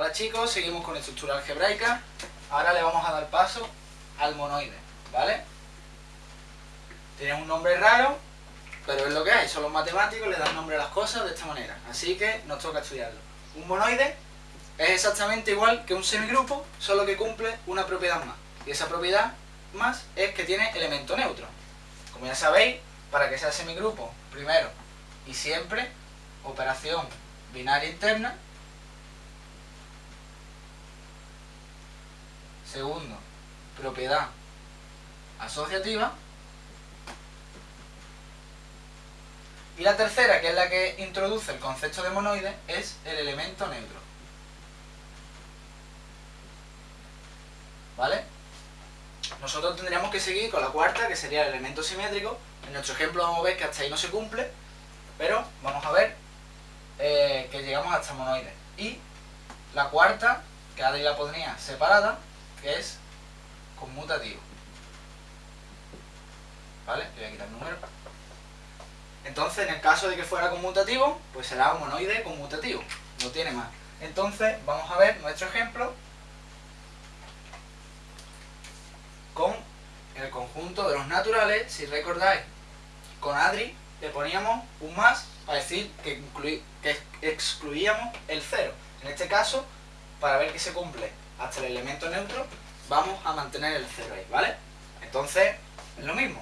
Hola chicos, seguimos con estructura algebraica. Ahora le vamos a dar paso al monoide, ¿vale? Tiene un nombre raro, pero es lo que hay. Son los matemáticos, le dan nombre a las cosas de esta manera. Así que nos toca estudiarlo. Un monoide es exactamente igual que un semigrupo, solo que cumple una propiedad más. Y esa propiedad más es que tiene elemento neutro. Como ya sabéis, para que sea semigrupo, primero y siempre, operación binaria interna. Segundo, propiedad asociativa. Y la tercera, que es la que introduce el concepto de monoide, es el elemento neutro. ¿Vale? Nosotros tendríamos que seguir con la cuarta, que sería el elemento simétrico. En nuestro ejemplo vamos a ver que hasta ahí no se cumple, pero vamos a ver eh, que llegamos hasta monoide. Y la cuarta, que Adri la ponía separada, que es conmutativo. ¿Vale? Le voy a quitar el número. Entonces, en el caso de que fuera conmutativo, pues será un monoide conmutativo. No tiene más. Entonces, vamos a ver nuestro ejemplo con el conjunto de los naturales, si recordáis, con Adri le poníamos un más para decir que, que excluíamos el cero. En este caso, para ver que se cumple hasta el elemento neutro, vamos a mantener el cero ahí, ¿vale? Entonces, es lo mismo.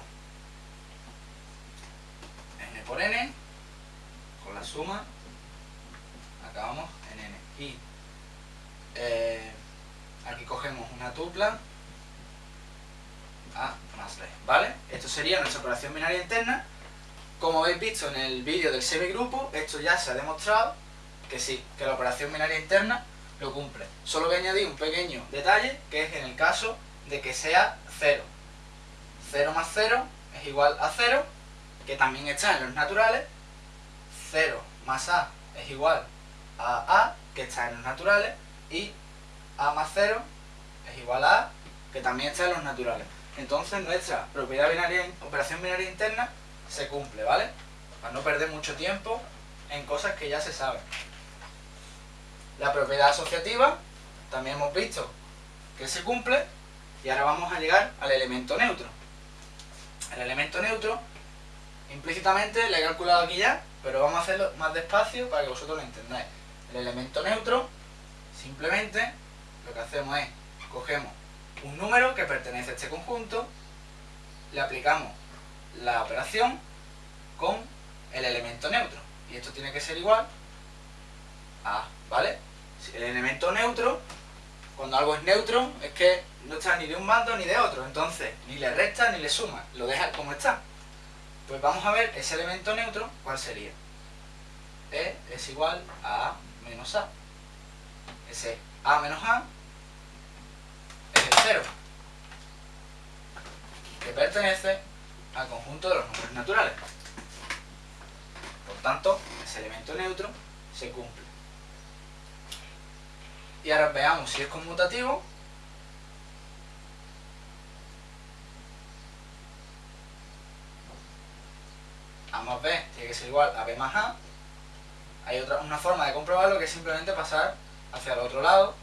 n por n, con la suma, acabamos en n. Y eh, aquí cogemos una tupla a más b, ¿vale? Esto sería nuestra operación binaria interna. Como habéis visto en el vídeo del semigrupo, esto ya se ha demostrado que sí, que la operación binaria interna lo cumple. Solo voy a añadir un pequeño detalle, que es en el caso de que sea 0. 0 más 0 es igual a 0, que también está en los naturales. 0 más a es igual a a, que está en los naturales. Y a más 0 es igual a a, que también está en los naturales entonces nuestra propiedad binaria, operación binaria interna se cumple, ¿vale? Para no perder mucho tiempo en cosas que ya se saben. La propiedad asociativa, también hemos visto que se cumple, y ahora vamos a llegar al elemento neutro. El elemento neutro, implícitamente le he calculado aquí ya, pero vamos a hacerlo más despacio para que vosotros lo entendáis. El elemento neutro, simplemente, lo que hacemos es, cogemos un número que pertenece a este conjunto, le aplicamos la operación con el elemento neutro. Y esto tiene que ser igual a, ¿vale? El elemento neutro, cuando algo es neutro, es que no está ni de un bando ni de otro. Entonces, ni le resta ni le suma, lo deja como está. Pues vamos a ver ese elemento neutro, ¿cuál sería? E es igual a menos A. Ese A menos A que pertenece al conjunto de los números naturales. Por tanto, ese elemento neutro se cumple. Y ahora veamos si es conmutativo. A más B tiene que ser igual a B más A. Hay otra, una forma de comprobarlo que es simplemente pasar hacia el otro lado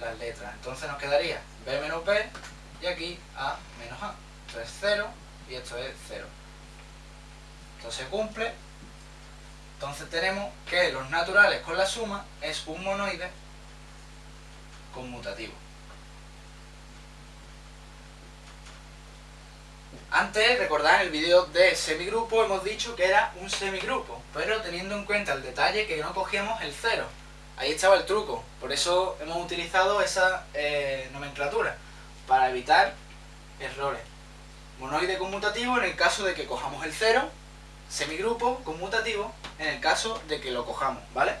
las letras. Entonces nos quedaría b menos b y aquí a menos a. Esto es 0 y esto es 0. Esto se cumple. Entonces tenemos que los naturales con la suma es un monoide conmutativo. Antes, recordad, en el vídeo de semigrupo hemos dicho que era un semigrupo, pero teniendo en cuenta el detalle que no cogíamos el 0. Ahí estaba el truco, por eso hemos utilizado esa eh, nomenclatura, para evitar errores. Monoide conmutativo en el caso de que cojamos el cero, semigrupo conmutativo en el caso de que lo cojamos, ¿vale?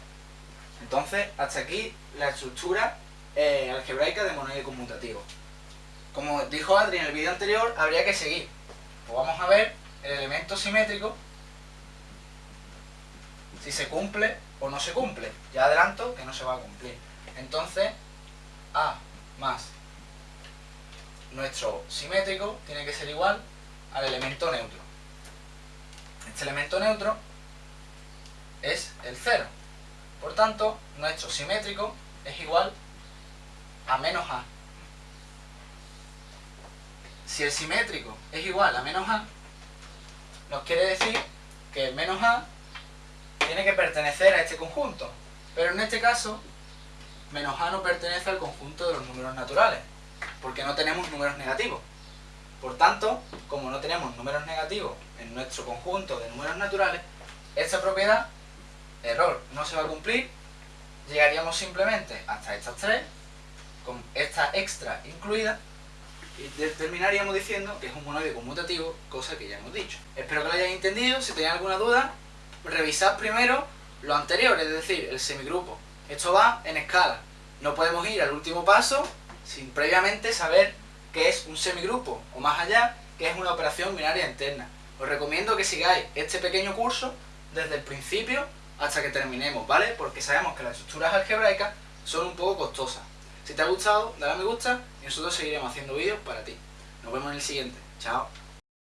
Entonces, hasta aquí la estructura eh, algebraica de monoide conmutativo. Como dijo Adri en el vídeo anterior, habría que seguir. Pues vamos a ver el elemento simétrico, si se cumple o no se cumple. Ya adelanto que no se va a cumplir. Entonces, A más nuestro simétrico tiene que ser igual al elemento neutro. Este elemento neutro es el 0. Por tanto, nuestro simétrico es igual menos A. Si el simétrico es igual a menos A, nos quiere decir que menos A tiene que pertenecer a este conjunto. Pero en este caso, menos A no pertenece al conjunto de los números naturales, porque no tenemos números negativos. Por tanto, como no tenemos números negativos en nuestro conjunto de números naturales, esta propiedad, error, no se va a cumplir, llegaríamos simplemente hasta estas tres, con esta extra incluida, y terminaríamos diciendo que es un monoide conmutativo, cosa que ya hemos dicho. Espero que lo hayáis entendido, si tenéis alguna duda, revisad primero lo anterior, es decir, el semigrupo. Esto va en escala. No podemos ir al último paso sin previamente saber qué es un semigrupo, o más allá, qué es una operación binaria interna. Os recomiendo que sigáis este pequeño curso desde el principio hasta que terminemos, ¿vale? Porque sabemos que las estructuras algebraicas son un poco costosas. Si te ha gustado, dale a me gusta y nosotros seguiremos haciendo vídeos para ti. Nos vemos en el siguiente. Chao.